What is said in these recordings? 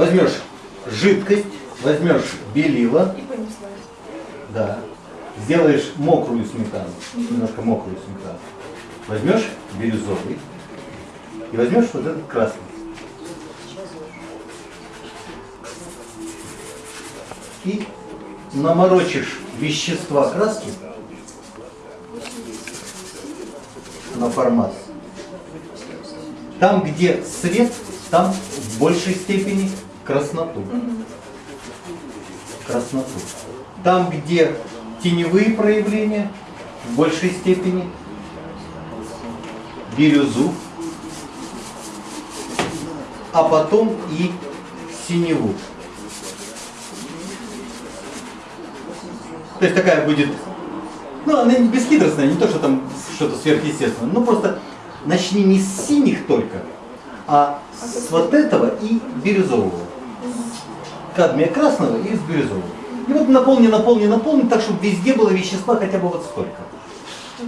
возьмешь жидкость, возьмешь белила, И понеслась. да, сделаешь мокрую сметану, немножко мокрую сметану, возьмешь бирюзовый и возьмешь вот этот красный. И наморочишь вещества краски на формат. Там, где свет, там в большей степени красноту. Красноту. Там, где теневые проявления, в большей степени бирюзу, а потом и синеву. То есть такая будет, ну она не бесхитростная, не то, что там что-то сверхъестественное, ну просто начни не с синих только, а с вот этого и бирюзового. Кадмия красного и с бирюзового. И вот наполни, наполни, наполни, так, чтобы везде было вещества хотя бы вот столько.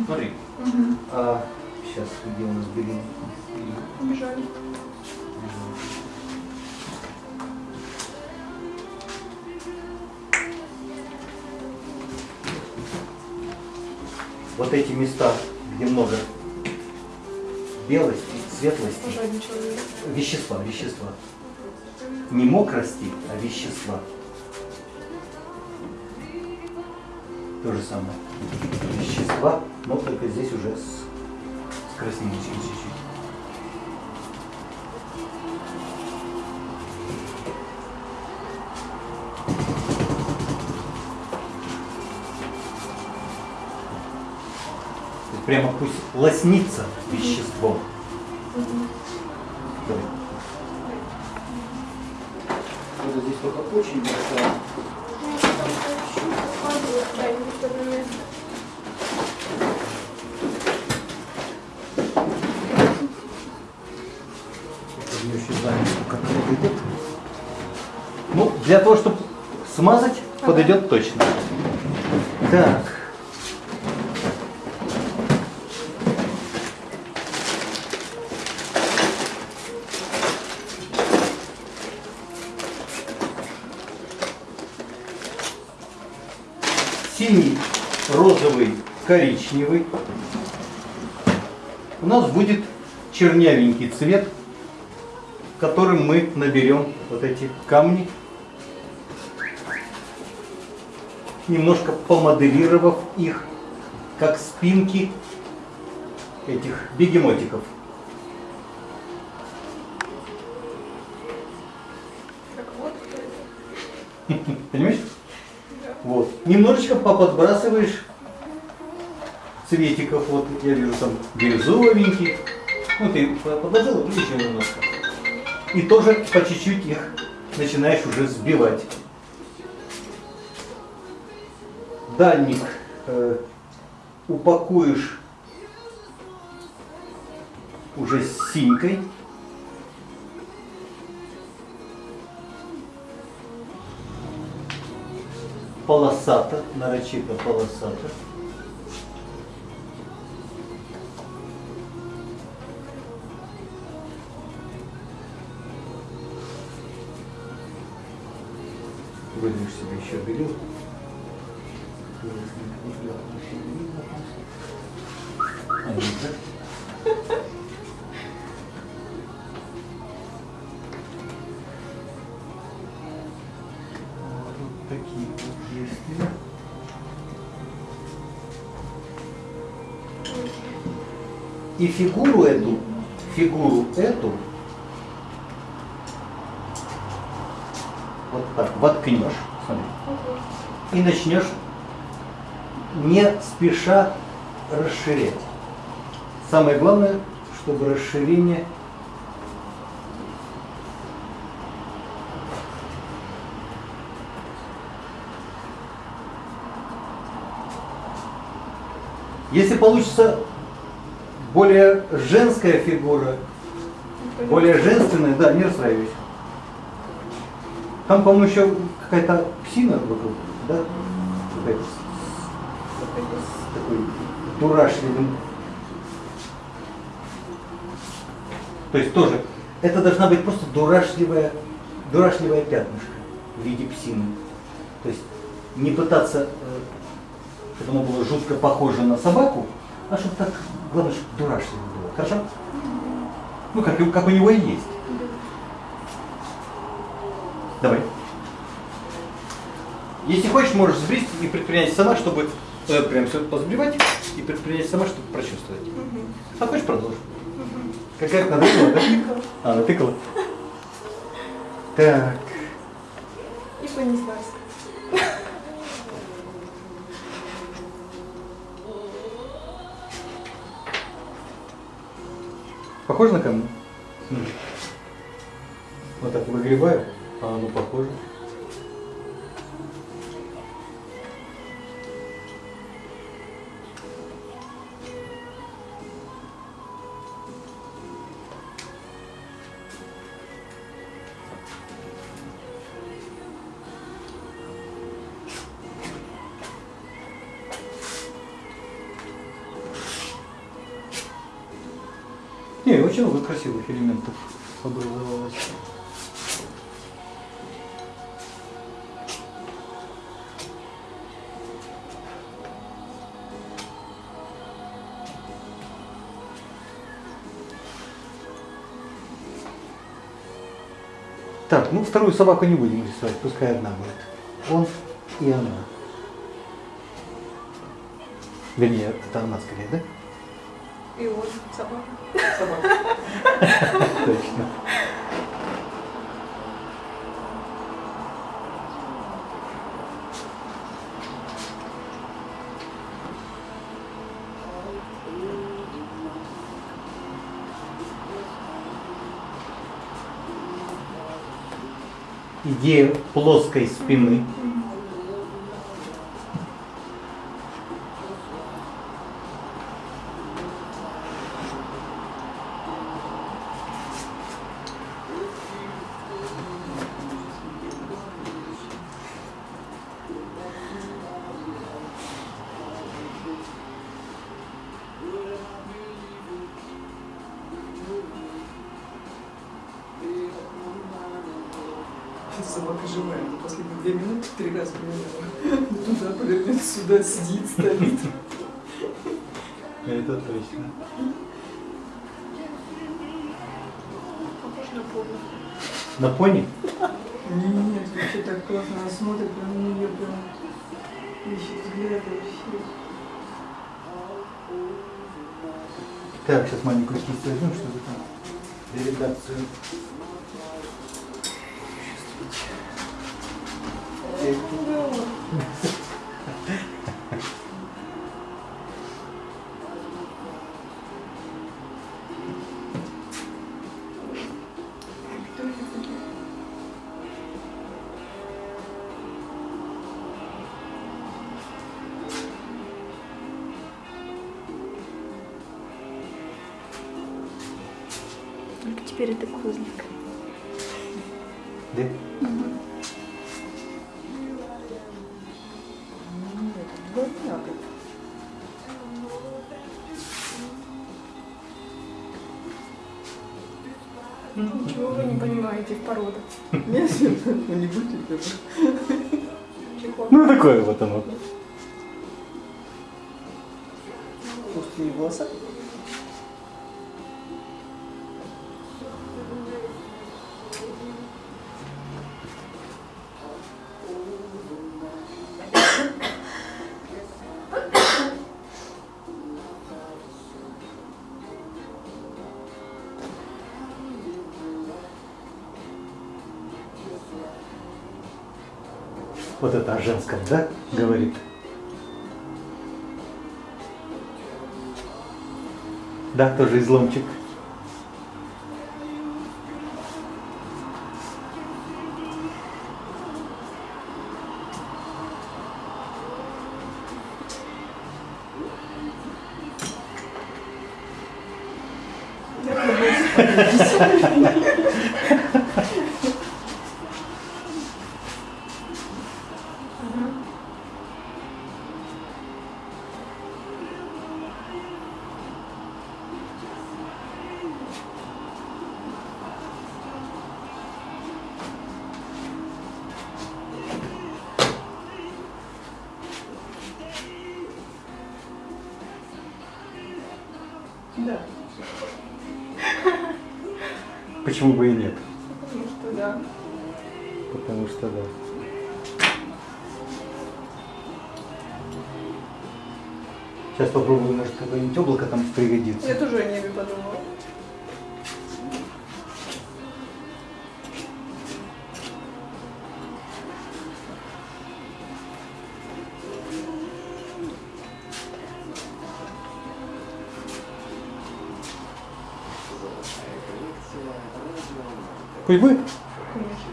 Смотри. А, сейчас, где у нас белин? Убежали. Вот эти места, где много белости, светлости, вещества, вещества. Не мокрости, а вещества. То же самое. Вещества, но только здесь уже с, с красненечкой чуть-чуть. Прямо пусть лоснится веществом. Давай. Вот здесь только очень большая. Я еще знаю, как подойдет. Ну, для того, чтобы смазать, подойдет точно. Так. Синий, розовый, коричневый. У нас будет чернявенький цвет которым мы наберем вот эти камни, немножко помоделировав их, как спинки этих бегемотиков. Немножечко поподбрасываешь цветиков. Вот я вижу там бирюзовенький. Ну ты подложил и еще немножко. И тоже по чуть-чуть их начинаешь уже сбивать. Дальник э, упакуешь уже с синькой. Полосато, нарочито полосато. Выдвинешь себе еще белил. А, нет, да? И фигуру эту, фигуру эту вот так воткнешь, смотри, и начнешь не спеша расширять. Самое главное, чтобы расширение Если получится более женская фигура, более женственная, да, не расстраивайся. Там, по-моему, еще какая-то псина вокруг, да? Какая-то такой дурашливым. То есть тоже, это должна быть просто дурашливая дурашливое пятнышко в виде псины. То есть не пытаться, э, чтобы оно было жутко похоже на собаку, а чтобы так, главное, чтобы дурашливо было. Хорошо? Ну, как, как у него и есть. Давай. Если хочешь, можешь сбрить и предпринять сама, чтобы э, прям все позбивать и предпринять сама, чтобы прочувствовать. А хочешь продолжим? Какая надыкала, да? А, натыкала. Так. И понеслась. Похоже на камни? Вот так выгребаю, а оно похоже. Очень много красивых элементов образовалось. Так, ну вторую собаку не будем рисовать, пускай одна будет. Он и она. Вернее, это она скорее, да? И он, собака. Точно. Идея плоской спины. Собака живая, но последние две минуты три раза поменяла. Туда повернется, сюда сидит, стоит. Это точно. Похож на повар. На пони? Нет, вообще так классно, она смотрит на нее прям ищет взгляд вообще. Так, сейчас маленькую кисть возьмем, чтобы там для такие? Только теперь это козлик. Да? Нет, двойняк. Ничего вы не понимаете в породах. Нет, ну не. Чехол. Ну такое вот оно. Может, не волоса? вот это о женском, да, говорит. Да, тоже изломчик. Ha ha ha. Почему бы и нет? Потому что да. Потому что да. Сейчас попробую, может, какое-нибудь облако там пригодится. Я тоже о небе подумала. Хоть бы? Конечно.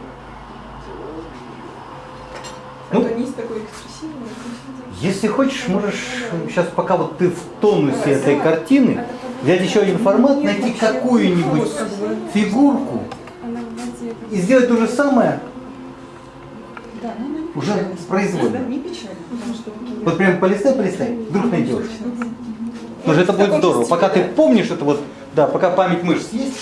Ну. А такой экспрессивный. Если хочешь, можешь сейчас, пока вот ты в тонусе этой картины, подумай. взять еще один формат, найти какую-нибудь фигурку и сделать то же самое, ну, Уже произвольно. Что такие- вот прям полистай, полистай, вдруг найдешь. Потому что это будет здорово. Пока ты помнишь это вот, да, пока память мышц есть.